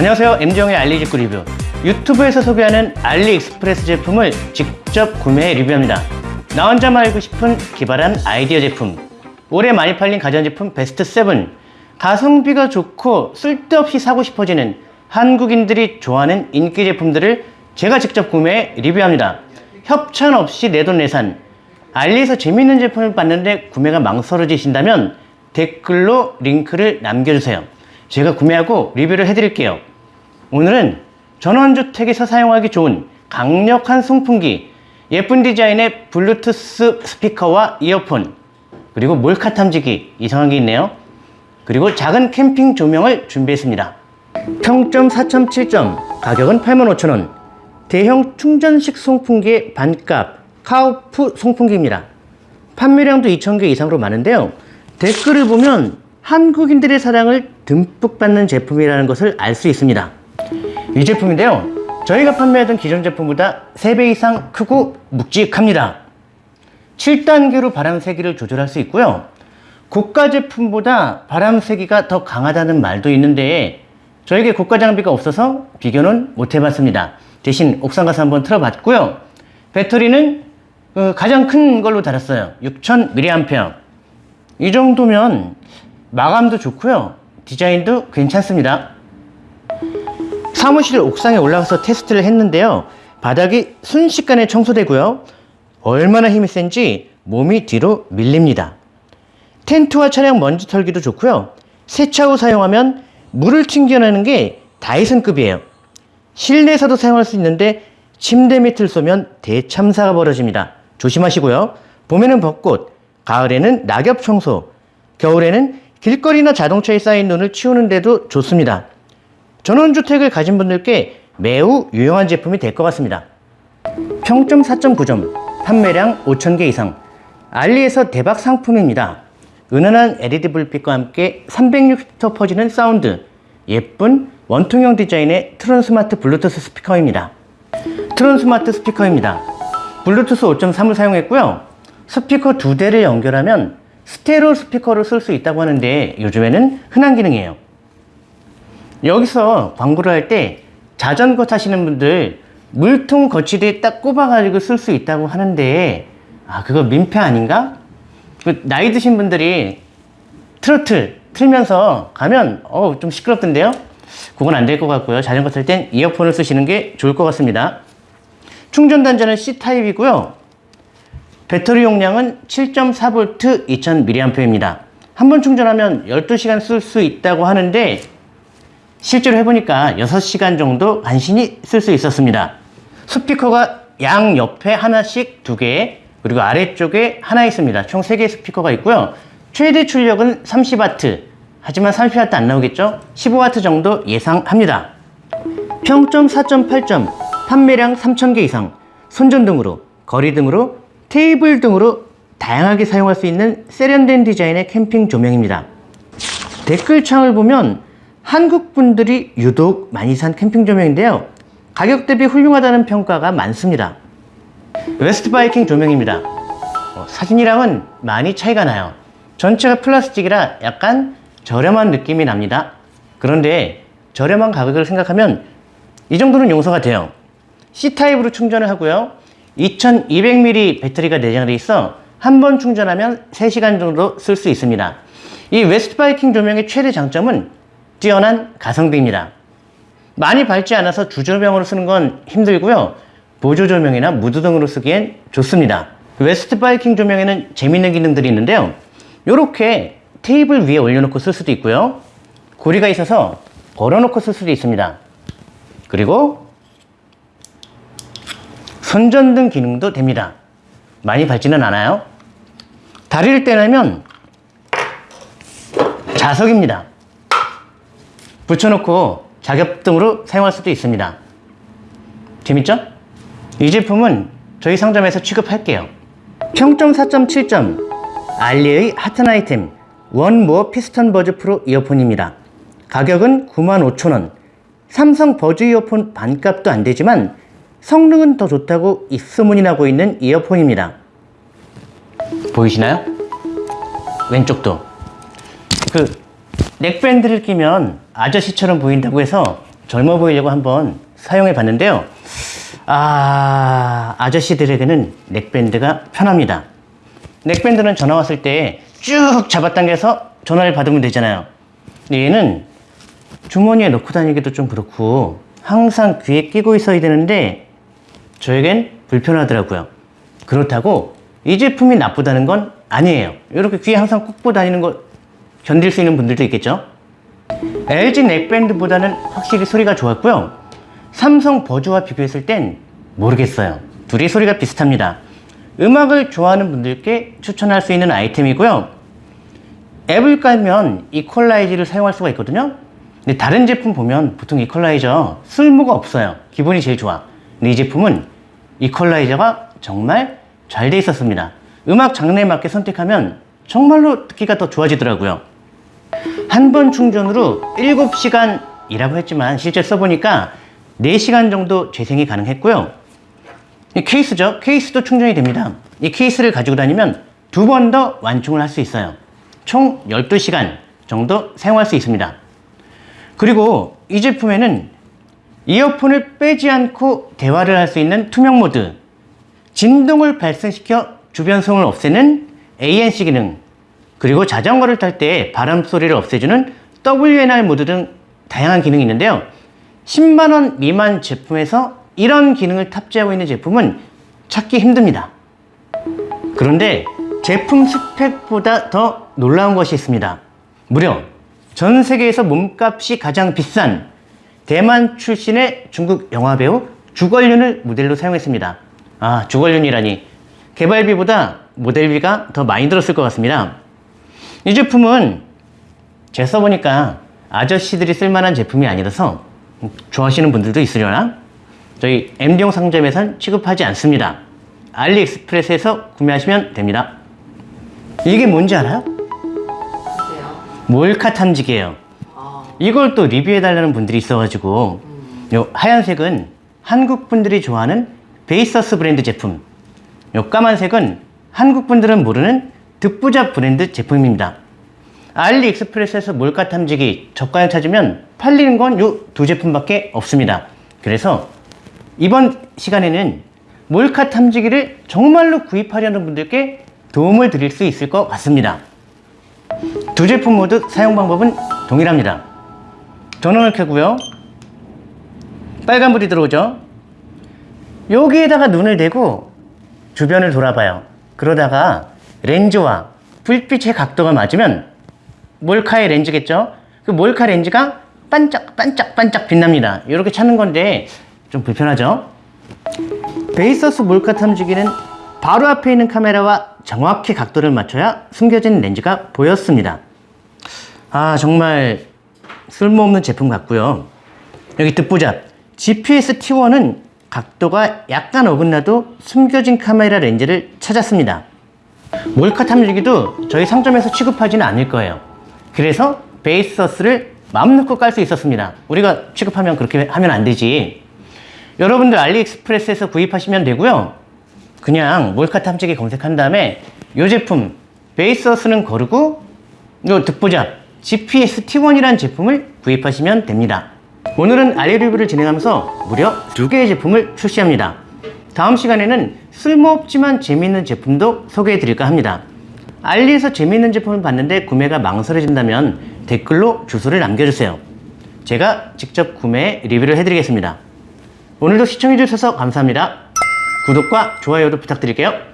안녕하세요. MD용의 알리직구 리뷰. 유튜브에서 소개하는 알리익스프레스 제품을 직접 구매해 리뷰합니다. 나 혼자만 알고 싶은 기발한 아이디어 제품. 올해 많이 팔린 가전제품 베스트 7 가성비가 좋고 쓸데없이 사고 싶어지는 한국인들이 좋아하는 인기 제품들을 제가 직접 구매해 리뷰합니다. 협찬 없이 내돈내산. 알리에서 재밌는 제품을 봤는데 구매가 망설여지신다면 댓글로 링크를 남겨주세요. 제가 구매하고 리뷰를 해드릴게요 오늘은 전원주택에서 사용하기 좋은 강력한 송풍기 예쁜 디자인의 블루투스 스피커와 이어폰 그리고 몰카 탐지기 이상한 게 있네요. 그리고 작은 캠핑 조명을 준비했습니다. 평점 4.7점 가격은 85,000원. 대형 충전식 송풍기의 반값 카우프 송풍기입니다. 판매량도 2,000개 이상으로 많은데요. 댓글을 보면 한국인들의 사랑을 듬뿍 받는 제품이라는 것을 알 수 있습니다 이 제품인데요. 저희가 판매하던 기존 제품보다 3배 이상 크고 묵직합니다. 7단계로 바람 세기를 조절할 수 있고요. 고가 제품보다 바람 세기가 더 강하다는 말도 있는데 저에게 고가 장비가 없어서 비교는 못 해봤습니다. 대신 옥상 가서 한번 틀어봤고요. 배터리는 어, 가장 큰 걸로 달았어요. 6000mAh 이 정도면 마감도 좋고요. 디자인도 괜찮습니다 사무실 옥상에 올라가서 테스트를 했는데요. 바닥이 순식간에 청소되고요. 얼마나 힘이 센지 몸이 뒤로 밀립니다. 텐트와 차량 먼지 털기도 좋고요. 세차 후 사용하면 물을 튕겨내는 게 다이슨급이에요. 실내에서도 사용할 수 있는데 침대 밑을 쏘면 대참사가 벌어집니다. 조심하시고요. 봄에는 벚꽃 가을에는 낙엽 청소 겨울에는 길거리나 자동차에 쌓인 눈을 치우는데도 좋습니다 전원주택을 가진 분들께 매우 유용한 제품이 될 것 같습니다. 평점 4.9점 판매량 5,000개 이상 알리에서 대박 상품입니다. 은은한 LED 불빛과 함께 360도 퍼지는 사운드 예쁜 원통형 디자인의 Tronsmart 블루투스 스피커입니다. Tronsmart 스피커입니다. 블루투스 5.3을 사용했고요. 스피커 두 대를 연결하면 스테레오 스피커로 쓸 수 있다고 하는데 요즘에는 흔한 기능이에요 여기서 광고를 할 때 자전거 타시는 분들 물통 거치대에 딱 꼽아가지고 쓸 수 있다고 하는데 아 그거 민폐 아닌가? 그 나이 드신 분들이 트로트 틀면서 가면 어좀 시끄럽던데요? 그건 안 될 것 같고요 자전거 탈 땐 이어폰을 쓰시는 게 좋을 것 같습니다 충전 단자는 C타입이고요 배터리 용량은 7.4V 2000mAh입니다 한 번 충전하면 12시간 쓸 수 있다고 하는데 실제로 해보니까 6시간 정도 간신히 쓸 수 있었습니다. 스피커가 양 옆에 하나씩 두개 그리고 아래쪽에 하나 있습니다. 총 3개의 스피커가 있고요. 최대 출력은 30W 하지만 30W 안 나오겠죠? 15W 정도 예상합니다. 평점 4.8점 판매량 3,000개 이상 손전등으로 거리등으로 테이블 등으로 다양하게 사용할 수 있는 세련된 디자인의 캠핑 조명입니다. 댓글창을 보면 한국 분들이 유독 많이 산 캠핑 조명인데요. 가격 대비 훌륭하다는 평가가 많습니다. West Biking 조명입니다. 어, 사진이랑은 많이 차이가 나요. 전체가 플라스틱이라 약간 저렴한 느낌이 납니다. 그런데 저렴한 가격을 생각하면 이 정도는 용서가 돼요. C타입으로 충전을 하고요. 2200mAh 배터리가 내장되어 있어 한 번 충전하면 3시간 정도 쓸 수 있습니다. 이 웨스트 바이킹 조명의 최대 장점은 뛰어난 가성비입니다. 많이 밝지 않아서 주조명으로 쓰는 건 힘들고요. 보조 조명이나 무드등으로 쓰기엔 좋습니다. 웨스트 바이킹 조명에는 재밌는 기능들이 있는데요. 이렇게 테이블 위에 올려놓고 쓸 수도 있고요. 고리가 있어서 걸어놓고 쓸 수도 있습니다. 그리고 손전등 기능도 됩니다. 많이 밝지는 않아요. 다리를 떼내면 자석입니다 붙여놓고 작업등으로 사용할 수도 있습니다. 재밌죠? 이 제품은 저희 상점에서 취급할게요. 평점 4.7점 알리의 핫한 아이템 원모어 피스턴 버즈 프로 이어폰입니다. 가격은 95,000원. 삼성 버즈 이어폰 반값도 안되지만 성능은 더 좋다고 입소문이 나고 있는 이어폰입니다. 보이시나요? 왼쪽도. 그 넥밴드를 끼면 아저씨처럼 보인다고 해서 젊어 보이려고 한번 사용해 봤는데요. 아, 아저씨들에게는 넥밴드가 편합니다. 넥밴드는 전화 왔을 때 쭉 잡아당겨서 전화를 받으면 되잖아요. 얘는 주머니에 넣고 다니기도 좀 그렇고 항상 귀에 끼고 있어야 되는데 저에겐 불편하더라고요. 그렇다고 이 제품이 나쁘다는 건 아니에요. 이렇게 귀에 항상 꽂고 다니는 거 견딜 수 있는 분들도 있겠죠? LG 넥밴드보다는 확실히 소리가 좋았고요. 삼성 버즈와 비교했을 땐 모르겠어요. 둘이 소리가 비슷합니다. 음악을 좋아하는 분들께 추천할 수 있는 아이템이고요. 앱을 깔면 이퀄라이저를 사용할 수가 있거든요. 근데 다른 제품 보면 보통 이퀄라이저 쓸모가 없어요. 기본이 제일 좋아. 근데 이 제품은 이퀄라이저가 정말 잘 돼 있었습니다. 음악 장르에 맞게 선택하면 정말로 듣기가 더 좋아지더라고요. 한 번 충전으로 7시간 이라고 했지만 실제 써보니까 4시간 정도 재생이 가능했고요. 이 케이스죠. 케이스도 충전이 됩니다. 이 케이스를 가지고 다니면 두 번 더 완충을 할 수 있어요. 총 12시간 정도 사용할 수 있습니다. 그리고 이 제품에는 이어폰을 빼지 않고 대화를 할 수 있는 투명 모드, 진동을 발생시켜 주변 소음을 없애는 ANC 기능, 그리고 자전거를 탈 때 바람 소리를 없애주는 WNR 모드 등 다양한 기능이 있는데요. 10만원 미만 제품에서 이런 기능을 탑재하고 있는 제품은 찾기 힘듭니다. 그런데 제품 스펙보다 더 놀라운 것이 있습니다. 무려 전 세계에서 몸값이 가장 비싼 대만 출신의 중국 영화배우 주걸륜을 모델로 사용했습니다. 아, 주걸륜이라니. 개발비보다 모델비가 더 많이 들었을 것 같습니다. 이 제품은 제가 써보니까 아저씨들이 쓸만한 제품이 아니라서 좋아하시는 분들도 있으려나? 저희 MD용 상점에선 취급하지 않습니다. 알리익스프레스에서 구매하시면 됩니다. 이게 뭔지 알아요? 몰카 탐지기예요. 아, 이걸 또 리뷰해달라는 분들이 있어가지고 요 하얀색은 한국 분들이 좋아하는 베이서스 브랜드 제품 요 까만색은 한국 분들은 모르는 득부잡 브랜드 제품입니다 알리익스프레스에서 몰카 탐지기 저가에 찾으면 팔리는 건 요 두 제품밖에 없습니다 그래서 이번 시간에는 몰카 탐지기를 정말로 구입하려는 분들께 도움을 드릴 수 있을 것 같습니다 두 제품 모두 사용 방법은 동일합니다. 전원을 켜고요. 빨간불이 들어오죠. 여기에다가 눈을 대고 주변을 돌아봐요. 그러다가 렌즈와 불빛의 각도가 맞으면 몰카의 렌즈겠죠? 그 몰카 렌즈가 반짝 반짝 반짝 빛납니다. 이렇게 찾는 건데 좀 불편하죠? 베이서스 몰카 탐지기는 바로 앞에 있는 카메라와 정확히 각도를 맞춰야 숨겨진 렌즈가 보였습니다. 아 정말 쓸모없는 제품 같고요. 여기 득보잡 GPS T1은 각도가 약간 어긋나도 숨겨진 카메라 렌즈를 찾았습니다. 몰카 탐지기도 저희 상점에서 취급하지는 않을 거예요. 그래서 베이서스를 마음 놓고 깔 수 있었습니다. 우리가 취급하면 그렇게 하면 안 되지. 여러분들 알리익스프레스에서 구입하시면 되고요. 그냥 몰카 탐지기 검색한 다음에 이 제품 베이서스는 거르고 요 득보잡 GPS T1이라는 제품을 구입하시면 됩니다. 오늘은 알리 리뷰를 진행하면서 무려 두 개의 제품을 출시합니다. 다음 시간에는 쓸모없지만 재미있는 제품도 소개해 드릴까 합니다. 알리에서 재미있는 제품을 봤는데 구매가 망설여진다면 댓글로 주소를 남겨주세요. 제가 직접 구매 리뷰를 해드리겠습니다. 오늘도 시청해주셔서 감사합니다. 구독과 좋아요도 부탁드릴게요.